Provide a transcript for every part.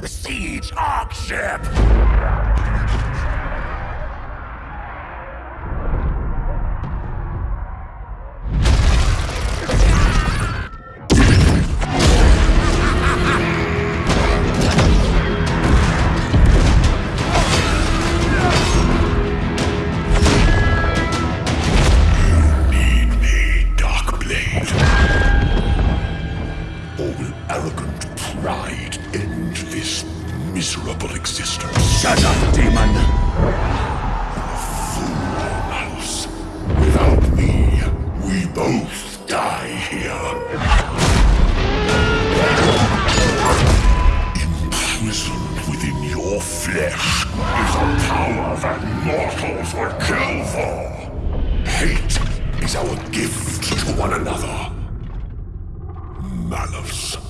The siege Ark ship! Need me, Darkblade? Or will arrogant pride miserable existence? Shut up, demon! Malus. Without me, we both die here. Imprisoned within your flesh is a power that mortals would kill for. Hate is our gift to one another. Malice.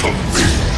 to me.